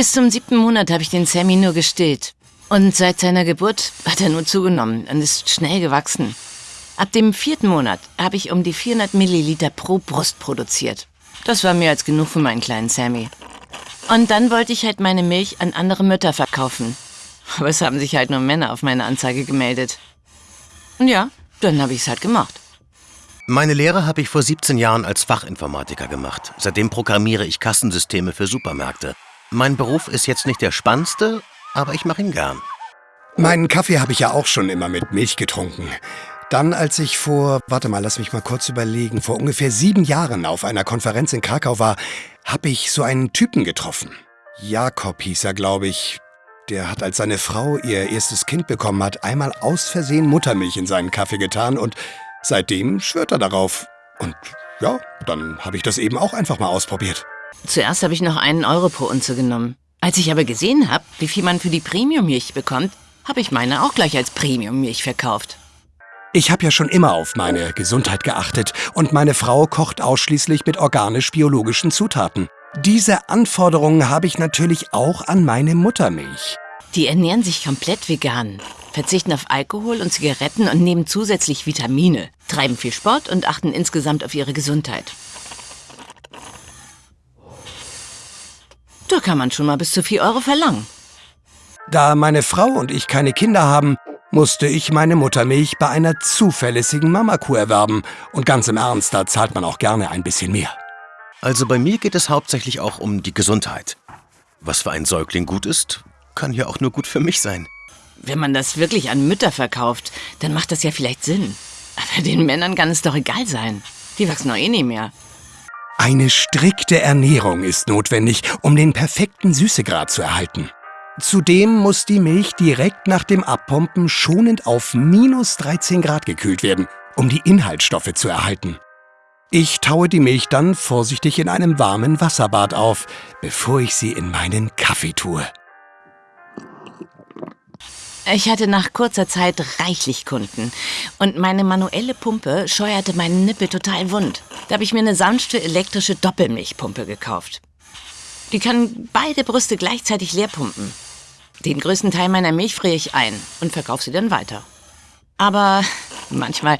Bis zum siebten Monat habe ich den Sammy nur gestillt. Und seit seiner Geburt hat er nur zugenommen und ist schnell gewachsen. Ab dem vierten Monat habe ich um die 400 Milliliter pro Brust produziert. Das war mehr als genug für meinen kleinen Sammy. Und dann wollte ich halt meine Milch an andere Mütter verkaufen. Aber es haben sich halt nur Männer auf meine Anzeige gemeldet. Und ja, dann habe ich es halt gemacht. Meine Lehre habe ich vor 17 Jahren als Fachinformatiker gemacht. Seitdem programmiere ich Kassensysteme für Supermärkte. Mein Beruf ist jetzt nicht der spannendste, aber ich mache ihn gern. Meinen Kaffee habe ich ja auch schon immer mit Milch getrunken. Dann, als ich vor, warte mal, lass mich mal kurz überlegen, vor ungefähr sieben Jahren auf einer Konferenz in Krakau war, habe ich so einen Typen getroffen. Jakob hieß er, glaube ich. Der hat, als seine Frau ihr erstes Kind bekommen hat, einmal aus Versehen Muttermilch in seinen Kaffee getan und seitdem schwört er darauf. Und ja, dann habe ich das eben auch einfach mal ausprobiert. Zuerst habe ich noch einen Euro pro Unze genommen. Als ich aber gesehen habe, wie viel man für die Premium-Milch bekommt, habe ich meine auch gleich als Premium-Milch verkauft. Ich habe ja schon immer auf meine Gesundheit geachtet und meine Frau kocht ausschließlich mit organisch-biologischen Zutaten. Diese Anforderungen habe ich natürlich auch an meine Muttermilch. Die ernähren sich komplett vegan, verzichten auf Alkohol und Zigaretten und nehmen zusätzlich Vitamine, treiben viel Sport und achten insgesamt auf ihre Gesundheit. Da kann man schon mal bis zu 4 Euro verlangen. Da meine Frau und ich keine Kinder haben, musste ich meine Muttermilch bei einer zuverlässigen Mamakuh erwerben. Und ganz im Ernst, da zahlt man auch gerne ein bisschen mehr. Also bei mir geht es hauptsächlich auch um die Gesundheit. Was für ein Säugling gut ist, kann ja auch nur gut für mich sein. Wenn man das wirklich an Mütter verkauft, dann macht das ja vielleicht Sinn. Aber den Männern kann es doch egal sein. Die wachsen doch eh nie mehr. Eine strikte Ernährung ist notwendig, um den perfekten Süßegrad zu erhalten. Zudem muss die Milch direkt nach dem Abpumpen schonend auf minus 13 Grad gekühlt werden, um die Inhaltsstoffe zu erhalten. Ich taue die Milch dann vorsichtig in einem warmen Wasserbad auf, bevor ich sie in meinen Kaffee tue. Ich hatte nach kurzer Zeit reichlich Kunden und meine manuelle Pumpe scheuerte meinen Nippel total wund. Da habe ich mir eine sanfte elektrische Doppelmilchpumpe gekauft. Die kann beide Brüste gleichzeitig leer pumpen. Den größten Teil meiner Milch friere ich ein und verkaufe sie dann weiter. Aber manchmal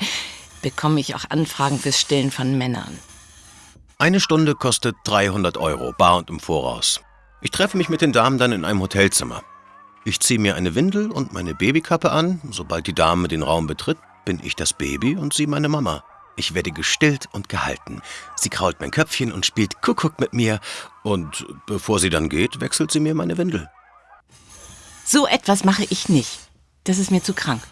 bekomme ich auch Anfragen fürs Stillen von Männern. Eine Stunde kostet 300 Euro, bar und im Voraus. Ich treffe mich mit den Damen dann in einem Hotelzimmer. Ich ziehe mir eine Windel und meine Babykappe an. Sobald die Dame den Raum betritt, bin ich das Baby und sie meine Mama. Ich werde gestillt und gehalten. Sie krault mein Köpfchen und spielt Kuckuck mit mir. Und bevor sie dann geht, wechselt sie mir meine Windel. So etwas mache ich nicht. Das ist mir zu krank.